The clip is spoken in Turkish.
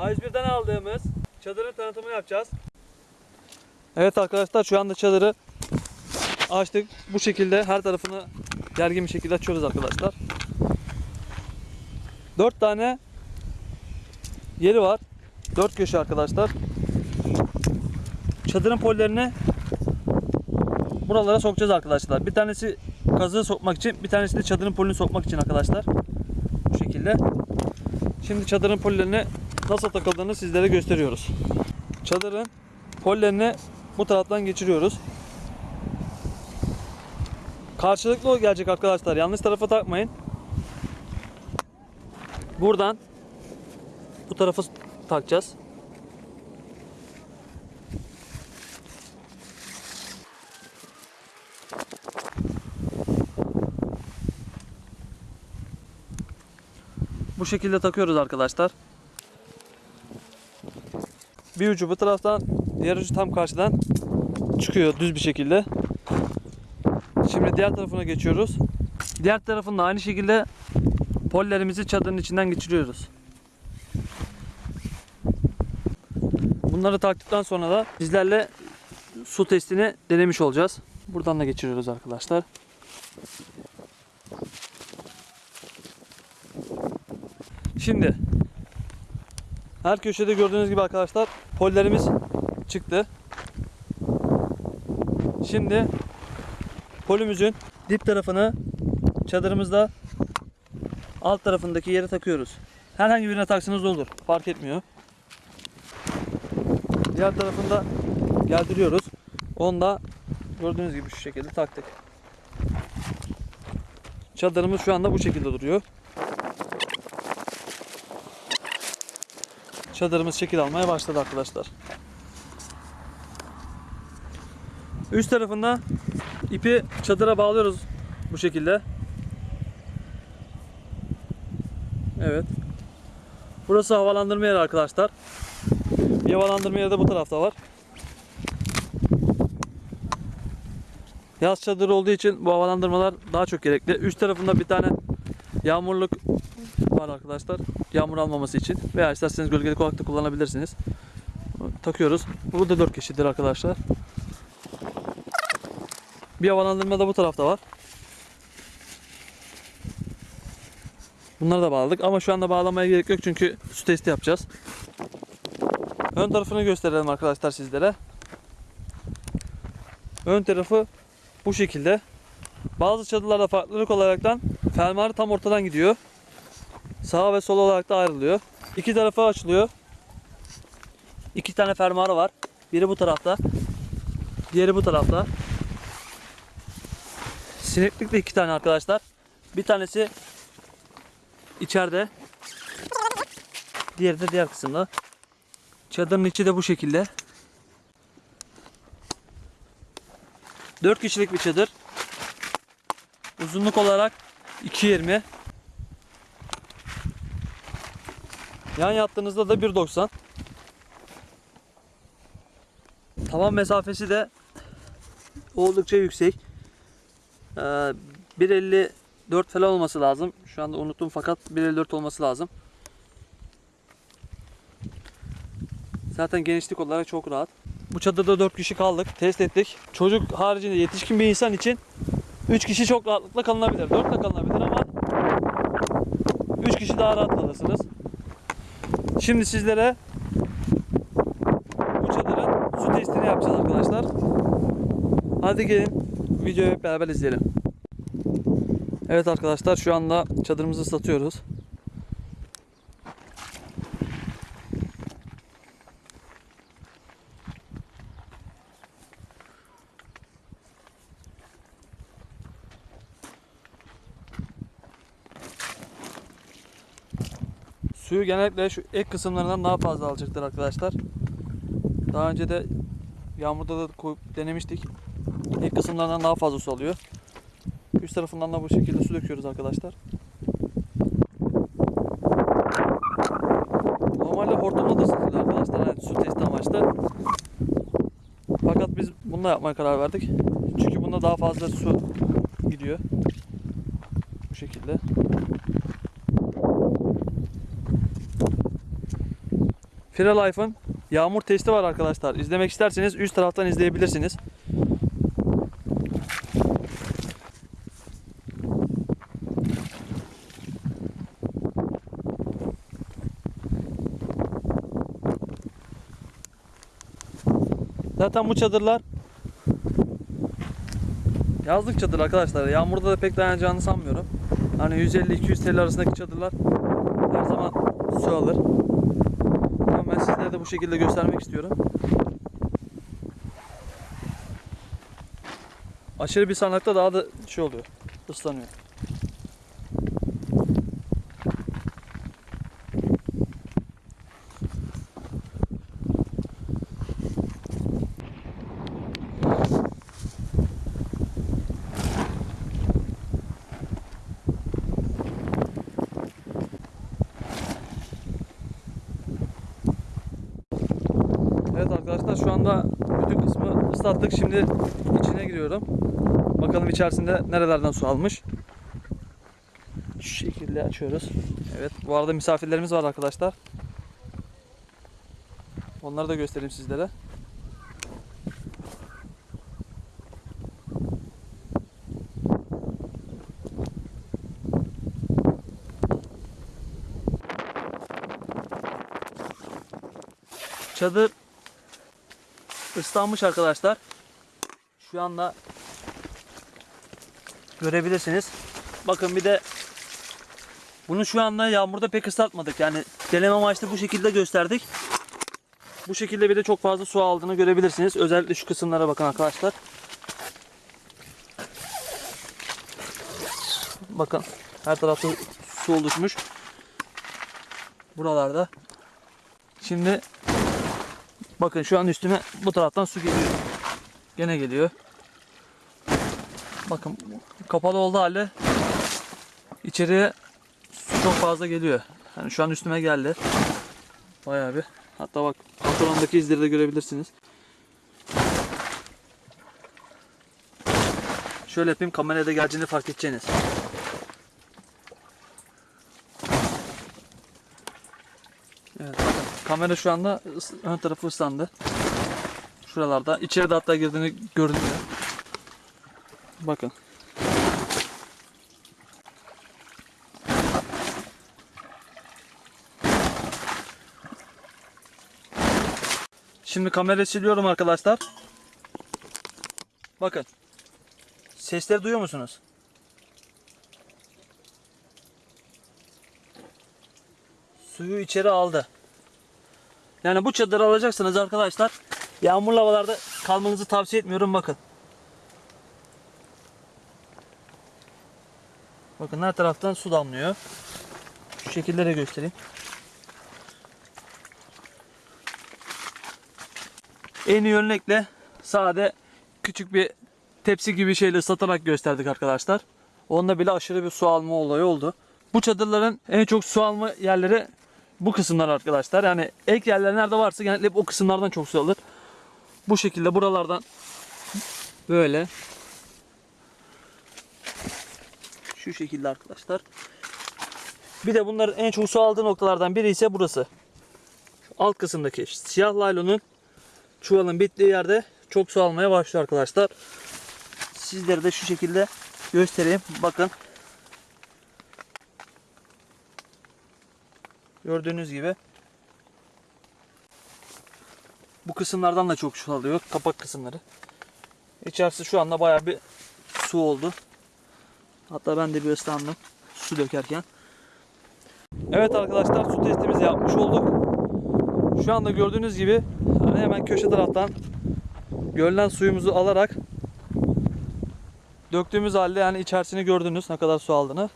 A101'den aldığımız çadırın tanıtımını yapacağız. Evet arkadaşlar şu anda çadırı açtık. Bu şekilde her tarafını gergin bir şekilde açıyoruz arkadaşlar. 4 tane yeri var. 4 köşe arkadaşlar. Çadırın pollerini buralara sokacağız arkadaşlar. Bir tanesi kazığı sokmak için, bir tanesi de çadırın polini sokmak için arkadaşlar. Bu şekilde. Şimdi çadırın pollerini nasıl takıldığını sizlere gösteriyoruz. Çadırın pollerini bu taraftan geçiriyoruz. Karşılıklı gelecek arkadaşlar. Yanlış tarafa takmayın. Buradan bu tarafa takacağız. Bu şekilde takıyoruz arkadaşlar. Bir ucu bu taraftan, diğer ucu tam karşıdan çıkıyor düz bir şekilde. Şimdi diğer tarafına geçiyoruz. Diğer tarafında aynı şekilde pollerimizi çadırın içinden geçiriyoruz. Bunları taktıktan sonra da sizlerle su testini denemiş olacağız. Buradan da geçiriyoruz arkadaşlar. Şimdi her köşede gördüğünüz gibi arkadaşlar pollerimiz çıktı. Şimdi polümüzün dip tarafını çadırımızda alt tarafındaki yere takıyoruz. Herhangi birine taksanız olur. Fark etmiyor. Diğer tarafında geldiriyoruz. Onu da gördüğünüz gibi şu şekilde taktık. Çadırımız şu anda bu şekilde duruyor. Çadırımız şekil almaya başladı arkadaşlar. Üst tarafında ipi çadıra bağlıyoruz bu şekilde. Evet. Burası havalandırma yeri arkadaşlar. Bir havalandırma yeri de bu tarafta var. Yaz çadırı olduğu için bu havalandırmalar daha çok gerekli. Üst tarafında bir tane yağmurluk var arkadaşlar. Yağmur almaması için. Veya isterseniz gölgelik olarak kullanabilirsiniz. Takıyoruz. Bu da 4 kişidir arkadaşlar. Bir havalandırma da bu tarafta var. Bunları da bağladık ama şu anda bağlamaya gerek yok çünkü su testi yapacağız. Ön tarafını gösterelim arkadaşlar sizlere. Ön tarafı bu şekilde. Bazı çadırlarda farklılık olaraktan fermuarı tam ortadan gidiyor. Sağ ve sol olarak da ayrılıyor. İki tarafı açılıyor. İki tane fermuarı var. Biri bu tarafta. Diğeri bu tarafta. Sineklik de iki tane arkadaşlar. Bir tanesi içeride. Diğeri de diğer kısımda. Çadırın içi de bu şekilde. 4 kişilik bir çadır. Uzunluk olarak 2.20. Yan yattığınızda da 1.90. Tavan mesafesi de oldukça yüksek. Ee, 1.54 falan olması lazım. Şu anda unuttum fakat 1.54 olması lazım. Zaten genişlik olarak çok rahat. Bu çadırda 4 kişi kaldık. Test ettik. Çocuk haricinde yetişkin bir insan için 3 kişi çok rahatlıkla kalınabilir. 4 de kalınabilir ama 3 kişi daha rahat kalırsınız. Şimdi sizlere bu çadırın su testini yapacağız arkadaşlar. Hadi gelin videoyu beraber izleyelim. Evet arkadaşlar şu anda çadırımızı ıslatıyoruz. Suyu genellikle şu ek kısımlarından daha fazla alacaktır arkadaşlar. Daha önce de yağmurda da koyup denemiştik. Ek kısımlarından daha fazla su alıyor. Üst tarafından da bu şekilde su döküyoruz arkadaşlar. Normalde hortumla da ısıtılıyor arkadaşlar. Yani su testi amaçlı. Fakat biz bununla yapmaya karar verdik. Çünkü bunda daha fazla su gidiyor. Bu şekilde. Firalife'ın yağmur testi var arkadaşlar. İzlemek isterseniz üst taraftan izleyebilirsiniz. Zaten bu çadırlar yazlık çadır arkadaşlar. Yağmurda da pek dayanacağını sanmıyorum. Hani 150-200 TL arasındaki çadırlar her zaman su alır. Ama ben sizlere de bu şekilde göstermek istiyorum. Aşırı bir sanakta daha da şey oluyor. ıslanıyor. Arkadaşlar şu anda bütün kısmı ıslattık. Şimdi içine giriyorum. Bakalım içerisinde nerelerden su almış. Şu şekilde açıyoruz. Evet bu arada misafirlerimiz var arkadaşlar. Onları da göstereyim sizlere. Çadır ıslanmış arkadaşlar. Şu anda görebilirsiniz. Bakın bir de bunu şu anda yağmurda pek ıslatmadık. Yani deneme amaçlı bu şekilde gösterdik. Bu şekilde bir de çok fazla su aldığını görebilirsiniz. Özellikle şu kısımlara bakın arkadaşlar. Bakın her tarafta su oluşmuş. Buralarda. Şimdi bakın şu an üstüme bu taraftan su geliyor. Gene geliyor. Bakın kapalı olduğu halde içeriye su çok fazla geliyor. Yani şu an üstüme geldi. Bayağı bir. Hatta bak pantolondaki izleri de görebilirsiniz. Şöyle yapayım kameraya da geldiğini fark edeceğiniz. Evet bakın kamera şu anda ön tarafı ıslandı. Şuralarda. İçeride hatta girdiğini görünüyor. Bakın. Şimdi kamerayı siliyorum arkadaşlar. Bakın. Sesleri duyuyor musunuz? Suyu içeri aldı. Yani bu çadırı alacaksınız arkadaşlar. Yağmurlu havalarda kalmanızı tavsiye etmiyorum bakın. Bakın her taraftan su damlıyor. Şu şekilde de göstereyim. En iyi örnekle sade küçük bir tepsi gibi şeyle ıslatarak gösterdik arkadaşlar. Onda bile aşırı bir su alma olayı oldu. Bu çadırların en çok su alma yerleri bu kısımlar arkadaşlar. Yani ek yerler nerede varsa genellikle hep o kısımlardan çok su alır. Bu şekilde buralardan böyle şu şekilde arkadaşlar. Bir de bunların en çok su aldığı noktalardan biri ise burası. Alt kısımdaki siyah laylonun çuvalın bittiği yerde çok su almaya başlıyor arkadaşlar. Sizlere de şu şekilde göstereyim. Bakın. Gördüğünüz gibi bu kısımlardan da çok su. Kapak kısımları. İçerisi şu anda bayağı bir su oldu. Hatta ben de bir ıslandım su dökerken. Evet arkadaşlar su testimizi yapmış olduk. Şu anda gördüğünüz gibi hemen köşe taraftan gölden suyumuzu alarak döktüğümüz halde yani içerisini gördünüz ne kadar su aldığını.